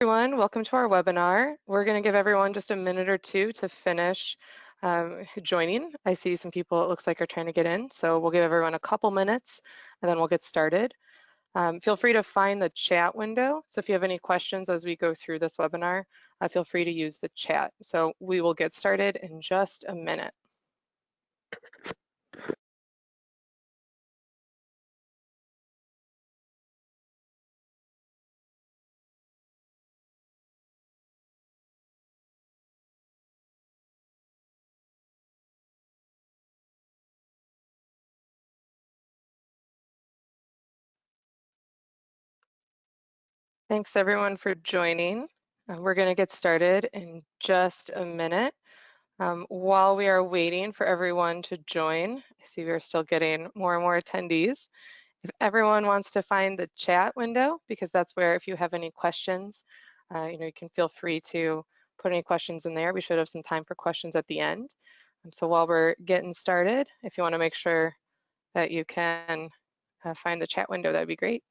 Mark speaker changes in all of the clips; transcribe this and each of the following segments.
Speaker 1: everyone, welcome to our webinar. We're going to give everyone just a minute or two to finish um, joining. I see some people it looks like are trying to get in, so we'll give everyone a couple minutes and then we'll get started. Um, feel free to find the chat window. So if you have any questions as we go through this webinar, uh, feel free to use the chat. So we will get started in just a minute. Thanks everyone for joining. Uh, we're going to get started in just a minute. Um, while we are waiting for everyone to join, I see we're still getting more and more attendees. If everyone wants to find the chat window, because that's where if you have any questions, uh, you know, you can feel free to put any questions in there. We should have some time for questions at the end. Um, so while we're getting started, if you want to make sure that you can uh, find the chat window, that'd be great.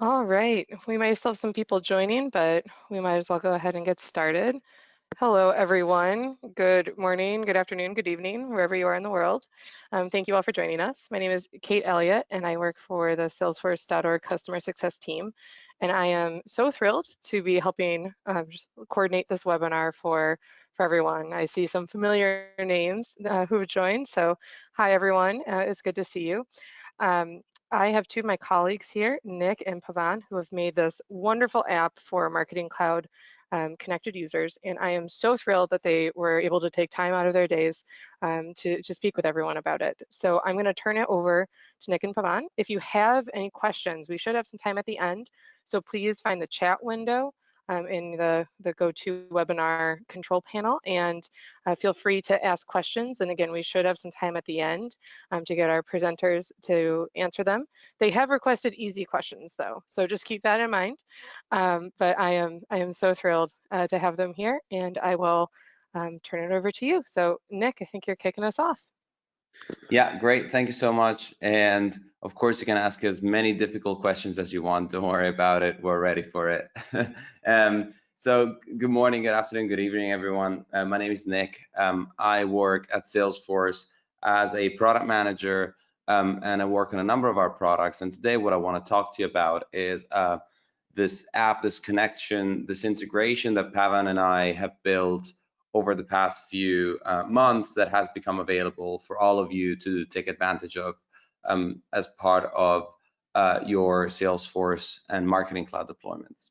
Speaker 1: All right, we might still have some people joining, but we might as well go ahead and get started. Hello, everyone. Good morning, good afternoon, good evening, wherever you are in the world. Um, thank you all for joining us. My name is Kate Elliott, and I work for the Salesforce.org customer success team. And I am so thrilled to be helping um, coordinate this webinar for, for everyone. I see some familiar names uh, who have joined. So hi, everyone. Uh, it's good to see you. Um, I have two of my colleagues here, Nick and Pavan, who have made this wonderful app for Marketing Cloud um, connected users. And I am so thrilled that they were able to take time out of their days um, to, to speak with everyone about it. So I'm gonna turn it over to Nick and Pavan. If you have any questions, we should have some time at the end. So please find the chat window um, in the, the GoToWebinar control panel and uh, feel free to ask questions. And again, we should have some time at the end um, to get our presenters to answer them. They have requested easy questions though, so just keep that in mind. Um, but I am, I am so thrilled uh, to have them here and I will um, turn it over to you. So Nick, I think you're kicking us off.
Speaker 2: Yeah, great. Thank you so much. And of course, you can ask as many difficult questions as you want. Don't worry about it. We're ready for it. um, so good morning, good afternoon, good evening, everyone. Uh, my name is Nick. Um, I work at Salesforce as a product manager, um, and I work on a number of our products. And today, what I want to talk to you about is uh, this app, this connection, this integration that Pavan and I have built over the past few uh, months that has become available for all of you to take advantage of um, as part of uh, your Salesforce and Marketing Cloud deployments.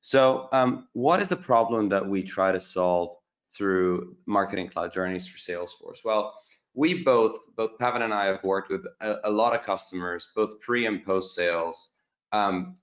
Speaker 2: So um, what is the problem that we try to solve through Marketing Cloud journeys for Salesforce? Well, we both, both Pavan and I have worked with a, a lot of customers, both pre and post sales, um,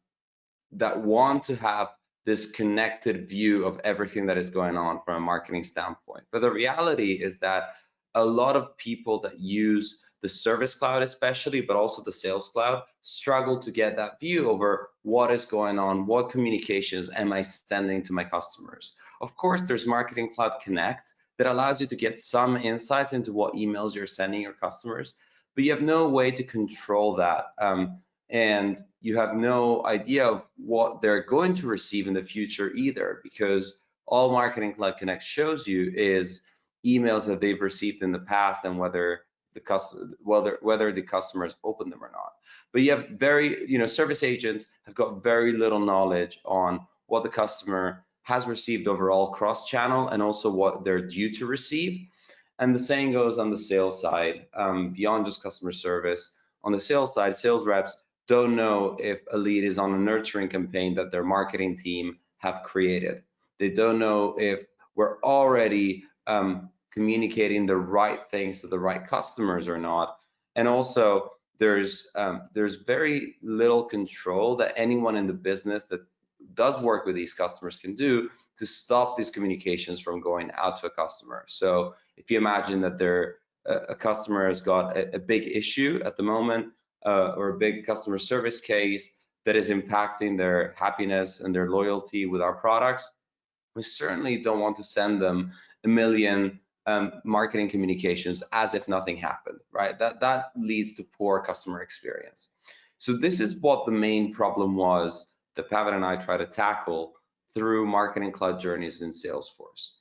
Speaker 2: that want to have this connected view of everything that is going on from a marketing standpoint. But the reality is that a lot of people that use the service cloud especially, but also the sales cloud, struggle to get that view over what is going on, what communications am I sending to my customers. Of course, there's Marketing Cloud Connect that allows you to get some insights into what emails you're sending your customers, but you have no way to control that um, and you have no idea of what they're going to receive in the future either because all marketing cloud connect shows you is emails that they've received in the past and whether the customer whether whether the customers open them or not. But you have very you know service agents have got very little knowledge on what the customer has received overall cross channel and also what they're due to receive. And the same goes on the sales side um, beyond just customer service. On the sales side sales reps don't know if a lead is on a nurturing campaign that their marketing team have created they don't know if we're already um, communicating the right things to the right customers or not. And also there's um, there's very little control that anyone in the business that does work with these customers can do to stop these communications from going out to a customer. So if you imagine that there a customer has got a, a big issue at the moment uh, or a big customer service case that is impacting their happiness and their loyalty with our products, we certainly don't want to send them a million um, marketing communications as if nothing happened, right? That, that leads to poor customer experience. So this is what the main problem was that Pavan and I try to tackle through Marketing Cloud Journeys in Salesforce.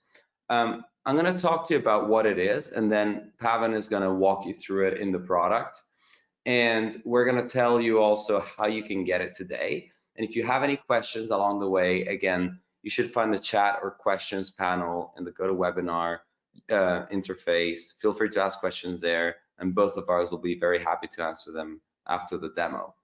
Speaker 2: Um, I'm going to talk to you about what it is, and then Pavan is going to walk you through it in the product. And we're going to tell you also how you can get it today. And if you have any questions along the way, again, you should find the chat or questions panel in the GoToWebinar uh, interface. Feel free to ask questions there, and both of ours will be very happy to answer them after the demo.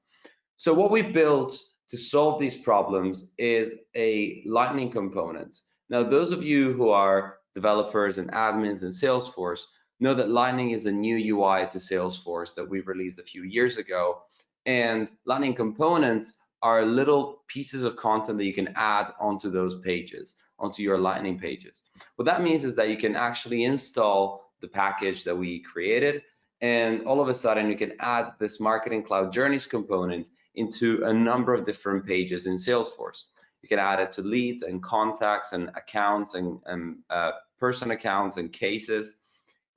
Speaker 2: So what we built to solve these problems is a Lightning component. Now, those of you who are developers and admins in Salesforce know that Lightning is a new UI to Salesforce that we released a few years ago. And Lightning components are little pieces of content that you can add onto those pages, onto your Lightning pages. What that means is that you can actually install the package that we created, and all of a sudden you can add this Marketing Cloud Journeys component into a number of different pages in Salesforce. You can add it to leads and contacts and accounts and, and uh, person accounts and cases.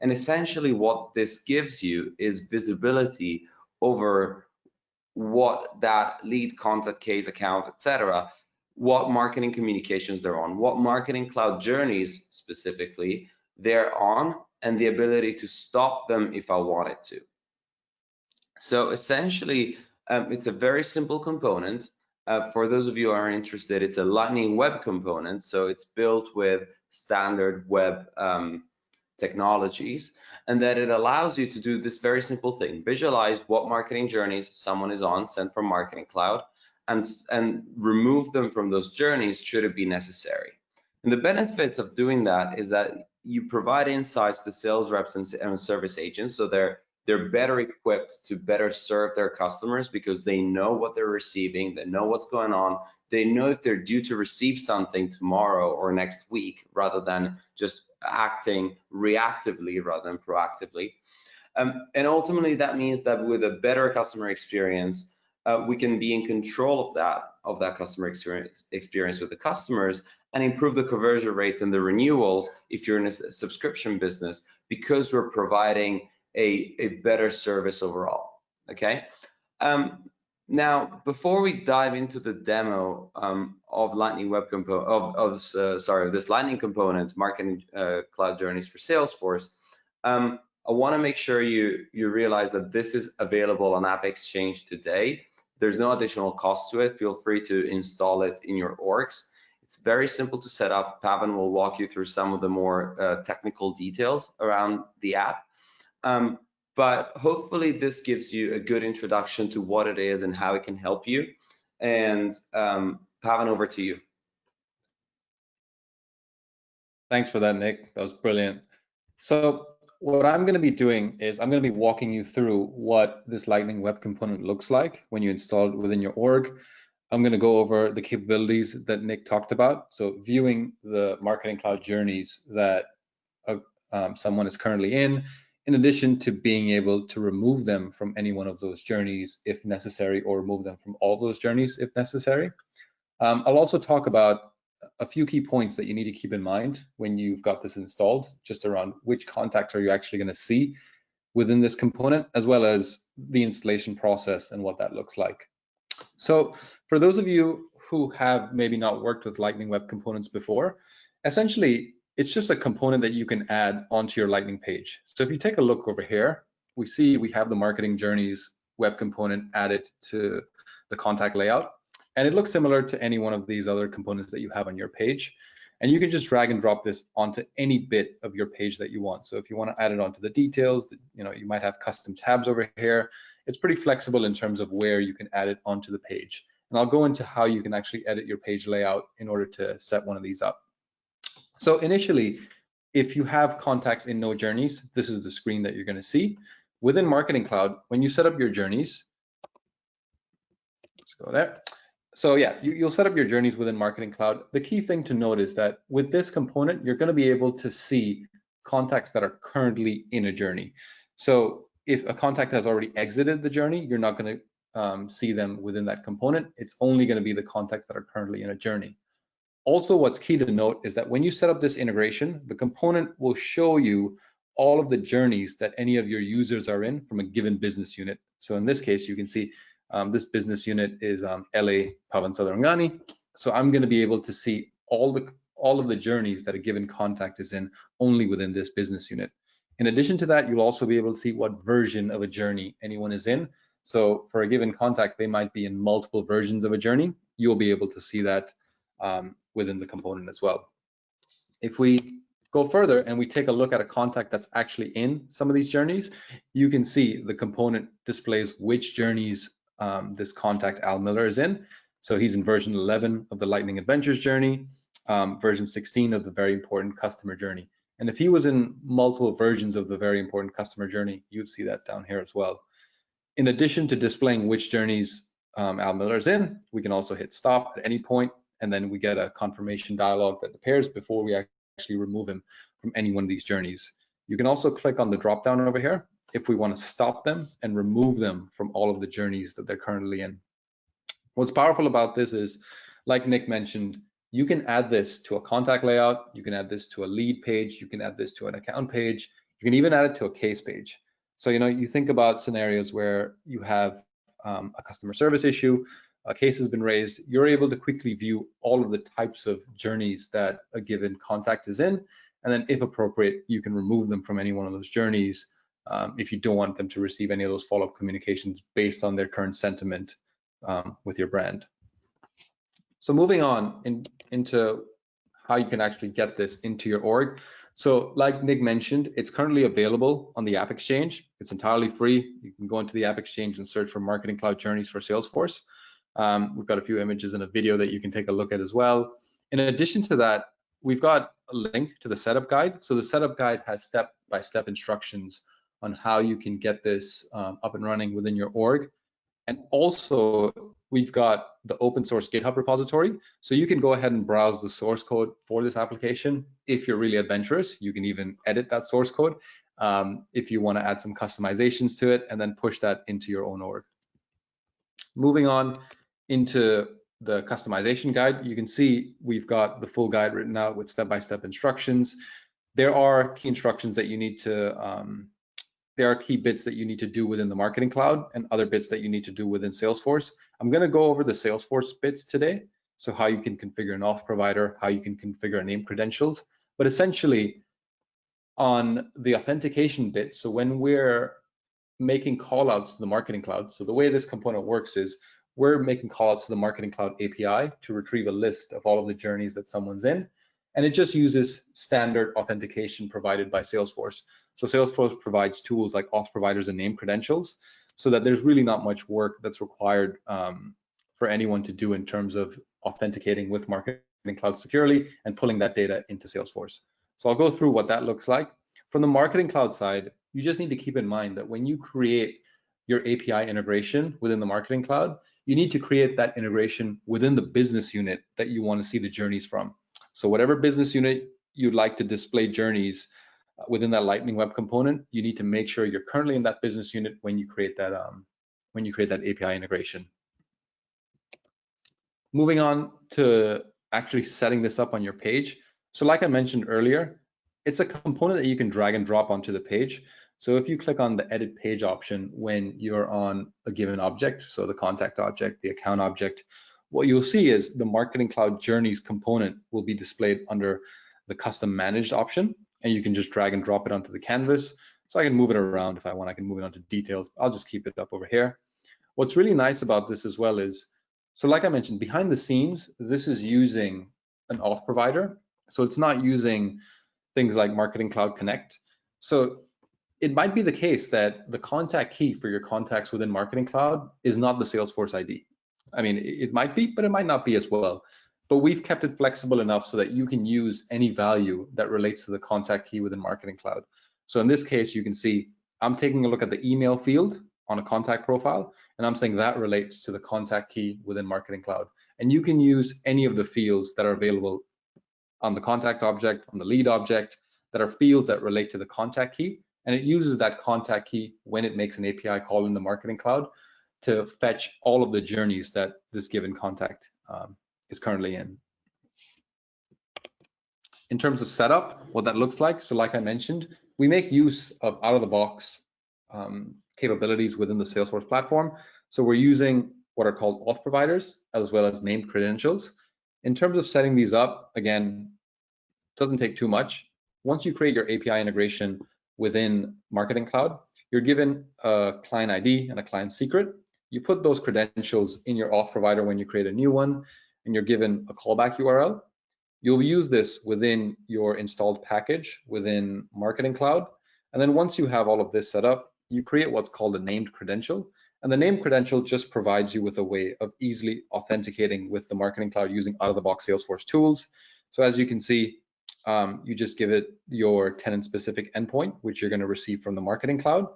Speaker 2: And essentially what this gives you is visibility over what that lead contact case account, etc., what marketing communications they're on, what marketing cloud journeys specifically they're on, and the ability to stop them if I wanted to. So essentially, um, it's a very simple component. Uh, for those of you who are interested, it's a Lightning Web component. So it's built with standard web um, technologies and that it allows you to do this very simple thing. Visualize what marketing journeys someone is on sent from marketing cloud and and remove them from those journeys should it be necessary. And the benefits of doing that is that you provide insights to sales reps and, and service agents so they're they're better equipped to better serve their customers because they know what they're receiving they know what's going on they know if they're due to receive something tomorrow or next week rather than just acting reactively rather than proactively. Um, and ultimately, that means that with a better customer experience, uh, we can be in control of that of that customer experience experience with the customers and improve the conversion rates and the renewals if you're in a subscription business because we're providing a, a better service overall. Okay. Um, now, before we dive into the demo um, of Lightning Web Component, of, of uh, sorry, this Lightning component, Marketing uh, Cloud Journeys for Salesforce, um, I want to make sure you you realize that this is available on App Exchange today. There's no additional cost to it. Feel free to install it in your orgs. It's very simple to set up. Pavan will walk you through some of the more uh, technical details around the app. Um, but hopefully this gives you a good introduction to what it is and how it can help you. And um, Pavan, over to you.
Speaker 3: Thanks for that, Nick. That was brilliant. So what I'm going to be doing is I'm going to be walking you through what this Lightning Web Component looks like when you install it within your org. I'm going to go over the capabilities that Nick talked about. So viewing the Marketing Cloud journeys that uh, um, someone is currently in, in addition to being able to remove them from any one of those journeys if necessary or remove them from all those journeys if necessary. Um, I'll also talk about a few key points that you need to keep in mind when you've got this installed, just around which contacts are you actually going to see within this component, as well as the installation process and what that looks like. So for those of you who have maybe not worked with Lightning Web Components before, essentially it's just a component that you can add onto your Lightning page. So if you take a look over here, we see we have the marketing journeys web component added to the contact layout. And it looks similar to any one of these other components that you have on your page. And you can just drag and drop this onto any bit of your page that you want. So if you want to add it onto the details, you know, you might have custom tabs over here. It's pretty flexible in terms of where you can add it onto the page. And I'll go into how you can actually edit your page layout in order to set one of these up. So initially, if you have contacts in no journeys, this is the screen that you're going to see. Within Marketing Cloud, when you set up your journeys, let's go there so yeah, you, will set up your journeys within Marketing Cloud. The key thing to note is that with this component, you're going to be able to see contacts that are currently in a journey. So if a contact has already exited the journey, you're not going to um, see them within that component. It's only going to be the contacts that are currently in a journey. Also, what's key to note is that when you set up this integration, the component will show you all of the journeys that any of your users are in from a given business unit. So in this case, you can see um, this business unit is um, LA Pavan Sadharangani. So I'm going to be able to see all the all of the journeys that a given contact is in only within this business unit. In addition to that, you'll also be able to see what version of a journey anyone is in. So for a given contact, they might be in multiple versions of a journey. You'll be able to see that um, within the component as well. If we go further and we take a look at a contact that's actually in some of these journeys, you can see the component displays which journeys um, this contact Al Miller is in. So he's in version 11 of the Lightning Adventures journey, um, version 16 of the very important customer journey. And if he was in multiple versions of the very important customer journey, you'd see that down here as well. In addition to displaying which journeys um, Al Miller is in, we can also hit stop at any point, and then we get a confirmation dialog that appears before we actually remove him from any one of these journeys. You can also click on the drop down over here if we want to stop them and remove them from all of the journeys that they're currently in. What's powerful about this is, like Nick mentioned, you can add this to a contact layout, you can add this to a lead page, you can add this to an account page, you can even add it to a case page. So, you know, you think about scenarios where you have um, a customer service issue, a case has been raised, you're able to quickly view all of the types of journeys that a given contact is in. And then if appropriate, you can remove them from any one of those journeys um, if you don't want them to receive any of those follow-up communications based on their current sentiment um, with your brand. So moving on in, into how you can actually get this into your org. So like Nick mentioned, it's currently available on the App Exchange. It's entirely free. You can go into the App Exchange and search for Marketing Cloud Journeys for Salesforce. Um, we've got a few images and a video that you can take a look at as well. In addition to that, we've got a link to the setup guide. So the setup guide has step-by-step -step instructions on how you can get this um, up and running within your org. And also, we've got the open source GitHub repository. So you can go ahead and browse the source code for this application. If you're really adventurous, you can even edit that source code um, if you want to add some customizations to it and then push that into your own org. Moving on into the customization guide, you can see we've got the full guide written out with step-by-step -step instructions. There are key instructions that you need to um, there are key bits that you need to do within the Marketing Cloud and other bits that you need to do within Salesforce. I'm going to go over the Salesforce bits today. So how you can configure an auth provider, how you can configure name credentials, but essentially on the authentication bit. So when we're making callouts to the Marketing Cloud, so the way this component works is we're making calls to the Marketing Cloud API to retrieve a list of all of the journeys that someone's in. And it just uses standard authentication provided by Salesforce. So Salesforce provides tools like auth providers and name credentials so that there's really not much work that's required um, for anyone to do in terms of authenticating with Marketing Cloud securely and pulling that data into Salesforce. So I'll go through what that looks like. From the Marketing Cloud side, you just need to keep in mind that when you create your API integration within the Marketing Cloud, you need to create that integration within the business unit that you want to see the journeys from. So whatever business unit you'd like to display journeys within that Lightning Web component, you need to make sure you're currently in that business unit when you create that um, when you create that API integration. Moving on to actually setting this up on your page. So like I mentioned earlier, it's a component that you can drag and drop onto the page. So if you click on the edit page option when you're on a given object, so the contact object, the account object, what you'll see is the Marketing Cloud Journeys component will be displayed under the custom managed option, and you can just drag and drop it onto the canvas. So I can move it around if I want, I can move it onto details. I'll just keep it up over here. What's really nice about this as well is, so like I mentioned, behind the scenes, this is using an auth provider. So it's not using things like Marketing Cloud Connect. So it might be the case that the contact key for your contacts within Marketing Cloud is not the Salesforce ID. I mean, it might be, but it might not be as well. But we've kept it flexible enough so that you can use any value that relates to the contact key within Marketing Cloud. So in this case, you can see I'm taking a look at the email field on a contact profile, and I'm saying that relates to the contact key within Marketing Cloud. And you can use any of the fields that are available on the contact object, on the lead object, that are fields that relate to the contact key. And it uses that contact key when it makes an API call in the Marketing Cloud to fetch all of the journeys that this given contact um, is currently in. In terms of setup, what that looks like, so like I mentioned, we make use of out-of-the-box um, capabilities within the Salesforce platform. So we're using what are called auth providers, as well as named credentials. In terms of setting these up, again, doesn't take too much. Once you create your API integration within Marketing Cloud, you're given a client ID and a client secret. You put those credentials in your auth provider when you create a new one, and you're given a callback URL. You'll use this within your installed package within Marketing Cloud. And then once you have all of this set up, you create what's called a named credential. And the named credential just provides you with a way of easily authenticating with the Marketing Cloud using out-of-the-box Salesforce tools. So as you can see, um, you just give it your tenant-specific endpoint, which you're going to receive from the Marketing Cloud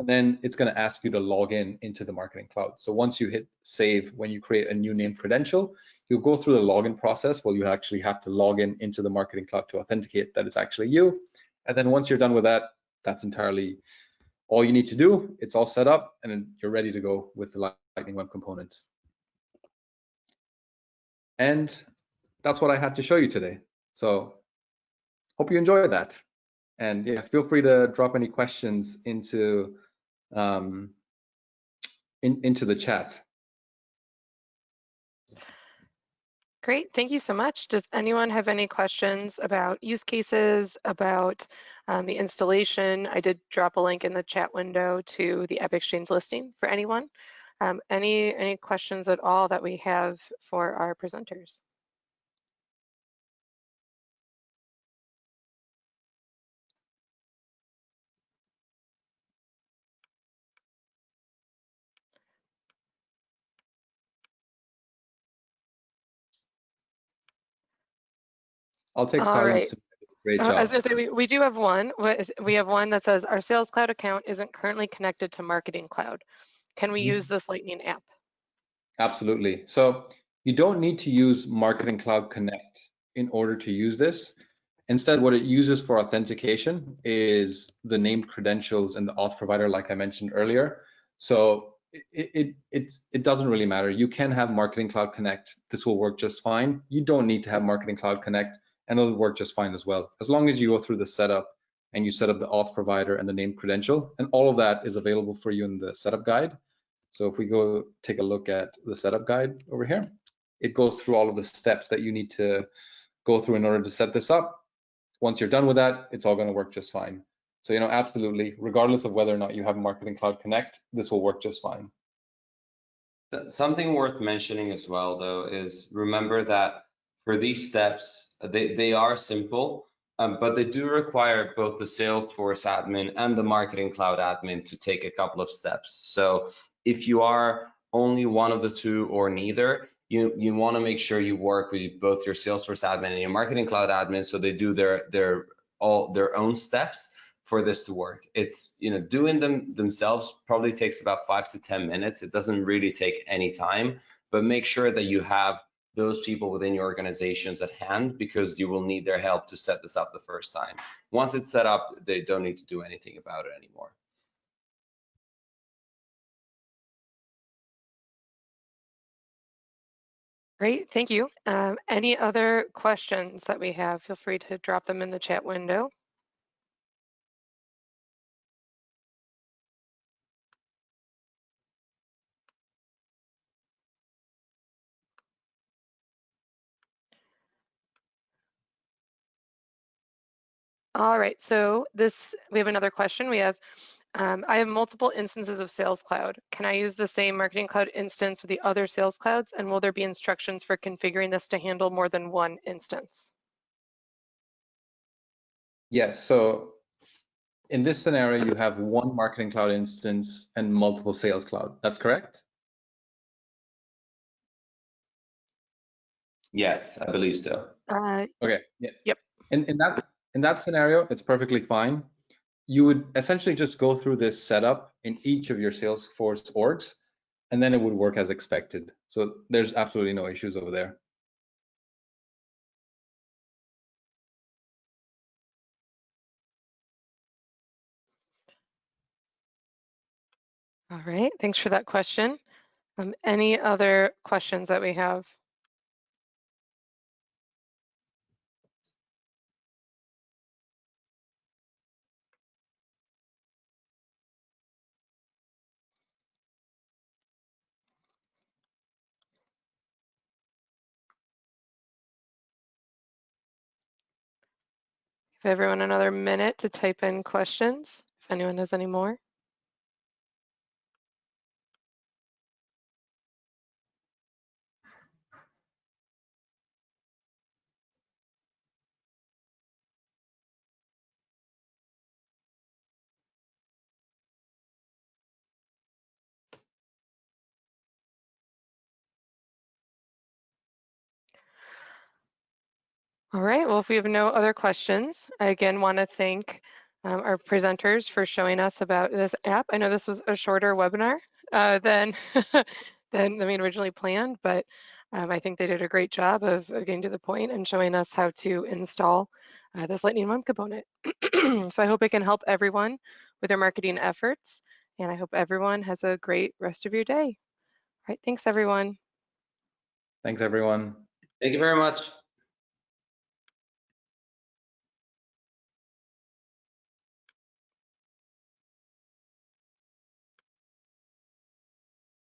Speaker 3: and then it's going to ask you to log in into the marketing cloud. So once you hit save, when you create a new name credential, you'll go through the login process where you actually have to log in into the marketing cloud to authenticate that it's actually you. And then once you're done with that, that's entirely all you need to do. It's all set up and you're ready to go with the Lightning Web Component. And that's what I had to show you today. So hope you enjoyed that. And yeah, feel free to drop any questions into um, in, into the chat.
Speaker 1: Great, thank you so much. Does anyone have any questions about use cases, about um, the installation? I did drop a link in the chat window to the AppExchange listing for anyone. Um, any, any questions at all that we have for our presenters?
Speaker 3: I'll take All silence. Right. Great job. Uh,
Speaker 1: as I say, we, we do have one. We have one that says our Sales Cloud account isn't currently connected to Marketing Cloud. Can we mm -hmm. use this Lightning app?
Speaker 3: Absolutely. So you don't need to use Marketing Cloud Connect in order to use this. Instead, what it uses for authentication is the named credentials and the auth provider, like I mentioned earlier. So it, it, it, it doesn't really matter. You can have Marketing Cloud Connect. This will work just fine. You don't need to have Marketing Cloud Connect and it'll work just fine as well. As long as you go through the setup and you set up the auth provider and the name credential, and all of that is available for you in the setup guide. So if we go take a look at the setup guide over here, it goes through all of the steps that you need to go through in order to set this up. Once you're done with that, it's all gonna work just fine. So, you know, absolutely, regardless of whether or not you have Marketing Cloud Connect, this will work just fine.
Speaker 2: Something worth mentioning as well, though, is remember that for these steps, they, they are simple, um, but they do require both the Salesforce admin and the Marketing Cloud admin to take a couple of steps. So if you are only one of the two or neither, you, you want to make sure you work with both your Salesforce admin and your Marketing Cloud admin so they do their their all their own steps for this to work. It's you know doing them themselves probably takes about five to ten minutes. It doesn't really take any time, but make sure that you have those people within your organizations at hand because you will need their help to set this up the first time. Once it's set up, they don't need to do anything about it anymore.
Speaker 1: Great, thank you. Um, any other questions that we have, feel free to drop them in the chat window. All right, so this, we have another question. We have, um, I have multiple instances of Sales Cloud. Can I use the same Marketing Cloud instance with the other Sales Clouds? And will there be instructions for configuring this to handle more than one instance?
Speaker 3: Yes, so in this scenario, you have one Marketing Cloud instance and multiple Sales Cloud. That's correct?
Speaker 2: Yes, I believe so.
Speaker 1: Uh,
Speaker 3: Okay. Yeah.
Speaker 1: Yep.
Speaker 3: In in that in that scenario, it's perfectly fine. You would essentially just go through this setup in each of your Salesforce orgs, and then it would work as expected. So there's absolutely no issues over there.
Speaker 1: all right, thanks for that question. Um, any other questions that we have? Give everyone another minute to type in questions, if anyone has any more. All right, well, if we have no other questions, I again want to thank um, our presenters for showing us about this app. I know this was a shorter webinar uh, than, than, than we originally planned, but um, I think they did a great job of, of getting to the point and showing us how to install uh, this Lightning Web component. so I hope it can help everyone with their marketing efforts, and I hope everyone has a great rest of your day. All right, thanks everyone.
Speaker 3: Thanks, everyone.
Speaker 2: Thank you very much.